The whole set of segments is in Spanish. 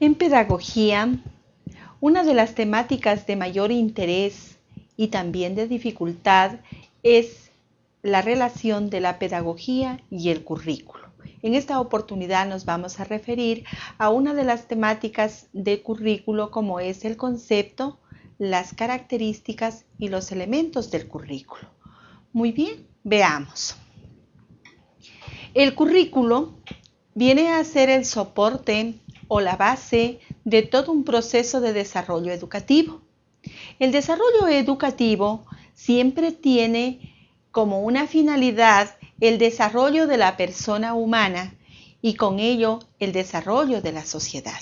En pedagogía, una de las temáticas de mayor interés y también de dificultad es la relación de la pedagogía y el currículo. En esta oportunidad nos vamos a referir a una de las temáticas de currículo como es el concepto, las características y los elementos del currículo. Muy bien, veamos. El currículo viene a ser el soporte o la base de todo un proceso de desarrollo educativo. El desarrollo educativo siempre tiene como una finalidad el desarrollo de la persona humana y con ello el desarrollo de la sociedad.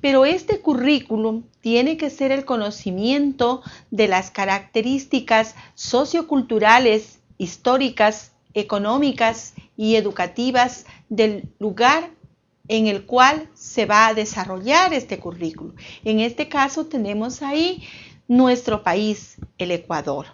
Pero este currículum tiene que ser el conocimiento de las características socioculturales, históricas, económicas y educativas del lugar en el cual se va a desarrollar este currículo. En este caso tenemos ahí nuestro país, el Ecuador.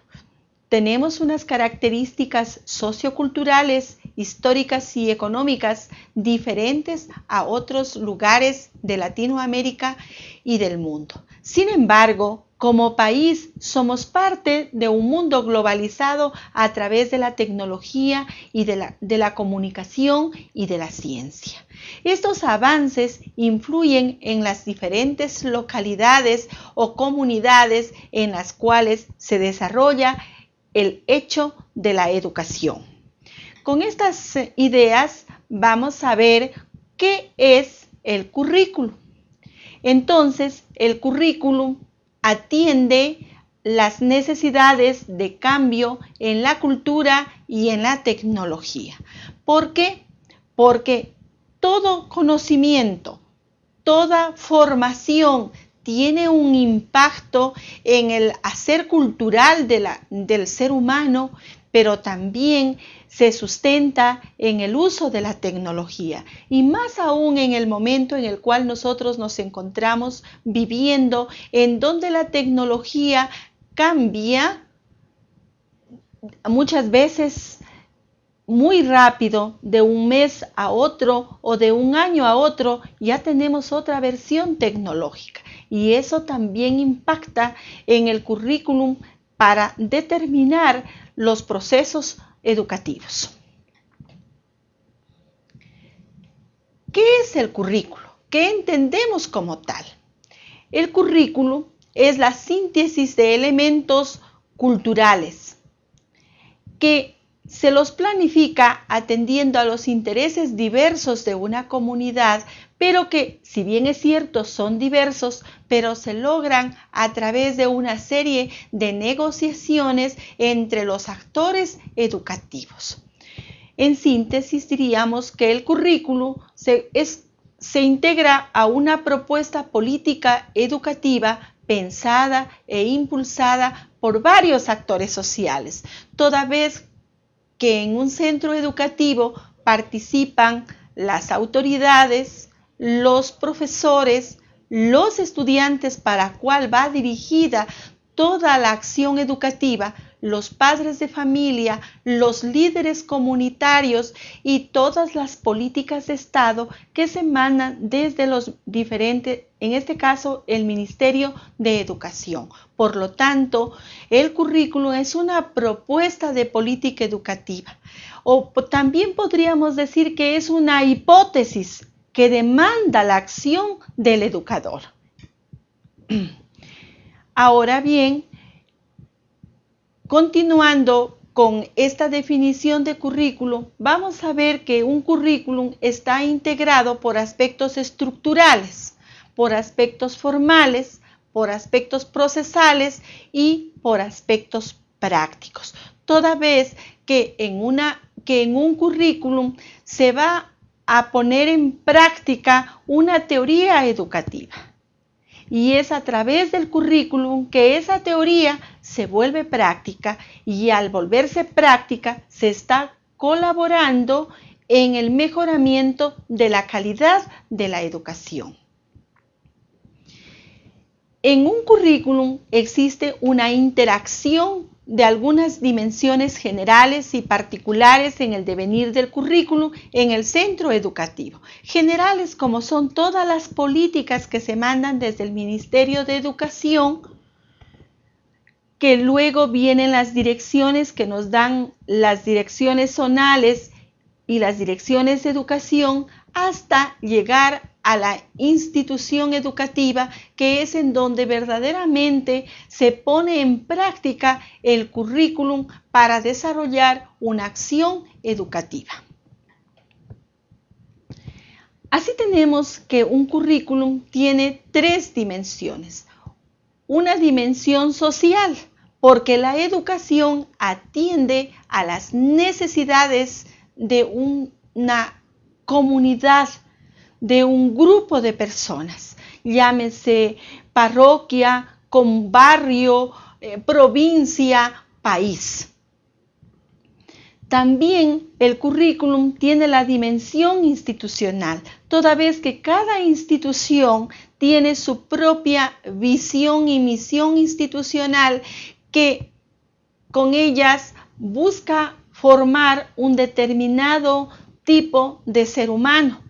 Tenemos unas características socioculturales, históricas y económicas diferentes a otros lugares de Latinoamérica y del mundo. Sin embargo, como país somos parte de un mundo globalizado a través de la tecnología y de la, de la comunicación y de la ciencia. Estos avances influyen en las diferentes localidades o comunidades en las cuales se desarrolla el hecho de la educación. Con estas ideas vamos a ver qué es el currículum. Entonces, el currículum atiende las necesidades de cambio en la cultura y en la tecnología. ¿Por qué? Porque todo conocimiento, toda formación tiene un impacto en el hacer cultural del ser humano, pero también se sustenta en el uso de la tecnología y más aún en el momento en el cual nosotros nos encontramos viviendo, en donde la tecnología cambia muchas veces muy rápido, de un mes a otro o de un año a otro, ya tenemos otra versión tecnológica. Y eso también impacta en el currículum para determinar los procesos educativos. ¿Qué es el currículo? ¿Qué entendemos como tal? El currículo es la síntesis de elementos culturales que se los planifica atendiendo a los intereses diversos de una comunidad, pero que, si bien es cierto, son diversos, pero se logran a través de una serie de negociaciones entre los actores educativos. En síntesis, diríamos que el currículo se, se integra a una propuesta política educativa pensada e impulsada por varios actores sociales, toda vez que en un centro educativo participan las autoridades, los profesores, los estudiantes para cual va dirigida toda la acción educativa, los padres de familia, los líderes comunitarios y todas las políticas de Estado que se mandan desde los diferentes, en este caso, el Ministerio de Educación. Por lo tanto, el currículo es una propuesta de política educativa. O también podríamos decir que es una hipótesis que demanda la acción del educador. Ahora bien, continuando con esta definición de currículum, vamos a ver que un currículum está integrado por aspectos estructurales, por aspectos formales, por aspectos procesales y por aspectos prácticos. Toda vez que en, que en un currículum se va a poner en práctica una teoría educativa y es a través del currículum que esa teoría se vuelve práctica y al volverse práctica se está colaborando en el mejoramiento de la calidad de la educación. En un currículum existe una interacción de algunas dimensiones generales y particulares en el devenir del currículum en el centro educativo. Generales como son todas las políticas que se mandan desde el Ministerio de Educación, que luego vienen las direcciones que nos dan las direcciones zonales y las direcciones de educación hasta llegar a la institución educativa, que es en donde verdaderamente se pone en práctica el currículum para desarrollar una acción educativa. Así tenemos que un currículum tiene tres dimensiones. Una dimensión social, porque la educación atiende a las necesidades de una comunidad de un grupo de personas, llámese parroquia, con barrio, eh, provincia, país. También el currículum tiene la dimensión institucional, toda vez que cada institución tiene su propia visión y misión institucional que con ellas busca formar un determinado tipo de ser humano.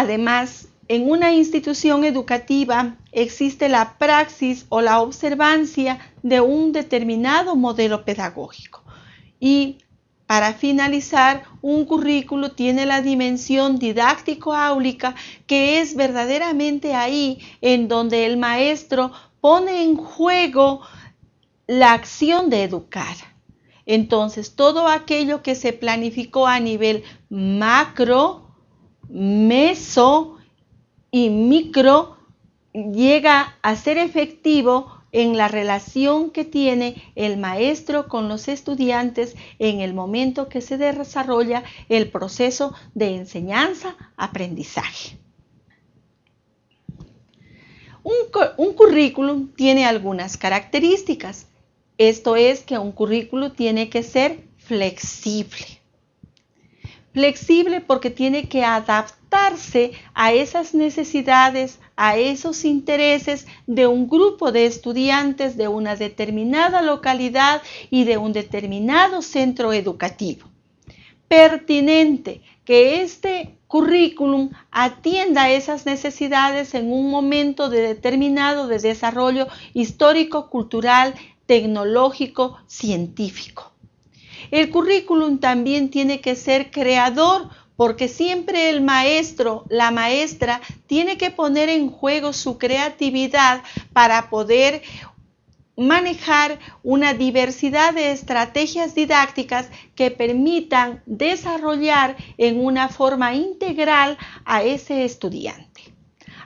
Además, en una institución educativa existe la praxis o la observancia de un determinado modelo pedagógico. Y para finalizar, un currículo tiene la dimensión didáctico-áulica que es verdaderamente ahí en donde el maestro pone en juego la acción de educar. Entonces, todo aquello que se planificó a nivel macro, meso y micro llega a ser efectivo en la relación que tiene el maestro con los estudiantes en el momento que se desarrolla el proceso de enseñanza-aprendizaje. Un, un, currículum tiene algunas características. Esto es que un currículum tiene que ser flexible. Flexible porque tiene que adaptarse a esas necesidades, a esos intereses de un grupo de estudiantes de una determinada localidad y de un determinado centro educativo. Pertinente que este currículum atienda a esas necesidades en un momento de determinado de desarrollo histórico, cultural, tecnológico, científico. El currículum también tiene que ser creador porque siempre el maestro, la maestra, tiene que poner en juego su creatividad para poder manejar una diversidad de estrategias didácticas que permitan desarrollar en una forma integral a ese estudiante.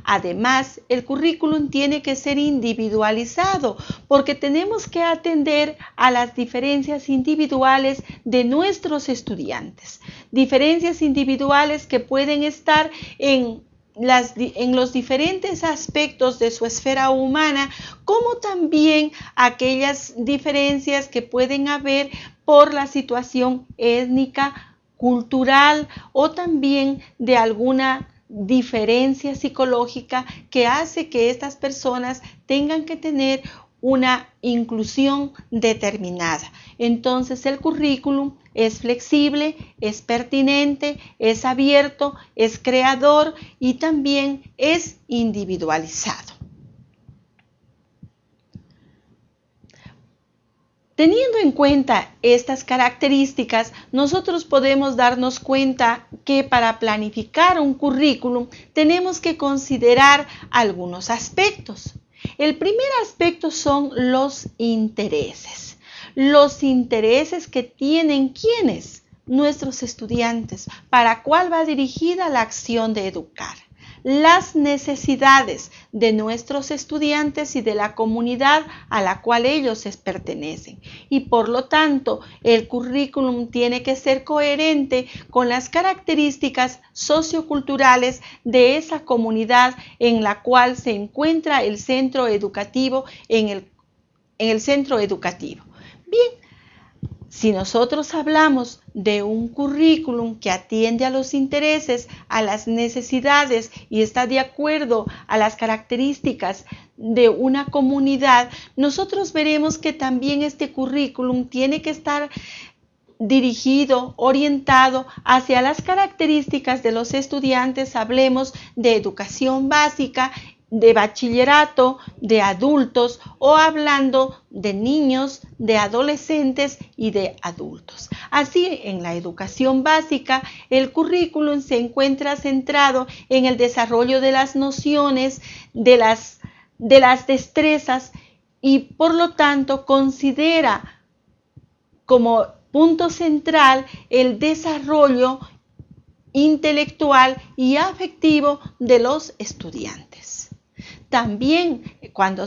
Además, el currículum tiene que ser individualizado porque tenemos que atender a las diferencias individuales de nuestros estudiantes. Diferencias individuales que pueden estar en los diferentes aspectos de su esfera humana, como también aquellas diferencias que pueden haber por la situación étnica, cultural o también de alguna diferencia psicológica que hace que estas personas tengan que tener una inclusión determinada. Entonces el currículum es flexible, es pertinente, es abierto, es creador y también es individualizado. Teniendo en cuenta estas características, nosotros podemos darnos cuenta que para planificar un currículum tenemos que considerar algunos aspectos. El primer aspecto son los intereses. Los intereses que tienen quienes, nuestros estudiantes, para cuál va dirigida la acción de educar las necesidades de nuestros estudiantes y de la comunidad a la cual ellos pertenecen. Y por lo tanto, el currículum tiene que ser coherente con las características socioculturales de esa comunidad en la cual se encuentra el centro educativo en el, en el centro educativo. Bien, si nosotros hablamos de un currículum que atiende a los intereses, a las necesidades y está de acuerdo a las características de una comunidad, nosotros veremos que también este currículum tiene que estar dirigido, orientado hacia las características de los estudiantes, hablemos de educación básica, de bachillerato, de adultos o hablando de niños, de adolescentes y de adultos. Así, en la educación básica, el currículum se encuentra centrado en el desarrollo de las nociones, de las, de las destrezas y por lo tanto considera como punto central el desarrollo intelectual y afectivo de los estudiantes. También cuando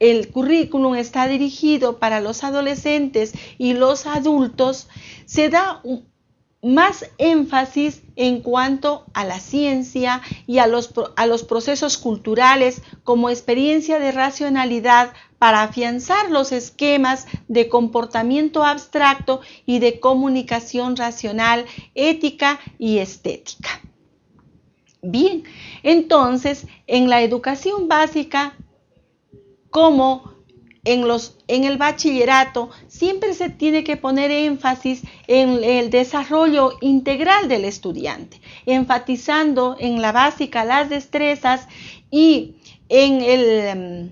el currículum está dirigido para los adolescentes y los adultos, se da más énfasis en cuanto a la ciencia y a los, procesos culturales como experiencia de racionalidad para afianzar los esquemas de comportamiento abstracto y de comunicación racional, ética y estética. Bien, entonces en la educación básica, como en, los, en el bachillerato, siempre se tiene que poner énfasis en el desarrollo integral del estudiante, enfatizando en la básica las destrezas y en el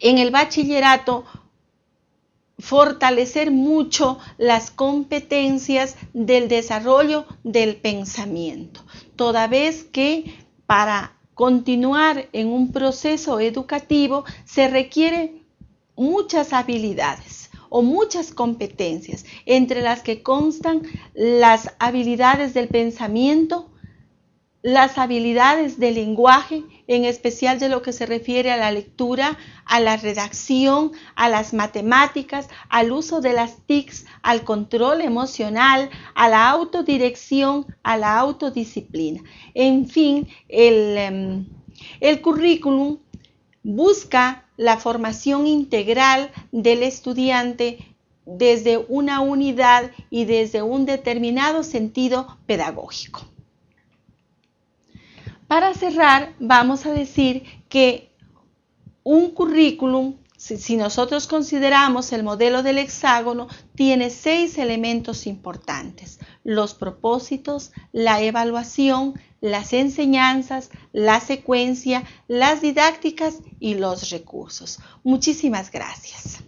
en el bachillerato fortalecer mucho las competencias del desarrollo del pensamiento, toda vez que para continuar en un proceso educativo se requiere muchas habilidades o muchas competencias, entre las que constan las habilidades del pensamiento, las habilidades del lenguaje, en especial de lo que se refiere a la lectura, a la redacción, a las matemáticas, al uso de las TICs, al control emocional, a la autodirección, a la autodisciplina. En fin, el, em, el currículum busca la formación integral del estudiante desde una unidad y desde un determinado sentido pedagógico. Para cerrar, vamos a decir que un currículum, si, nosotros consideramos el modelo del hexágono, tiene seis elementos importantes. Los propósitos, la evaluación, las enseñanzas, la secuencia, las didácticas y los recursos. Muchísimas gracias.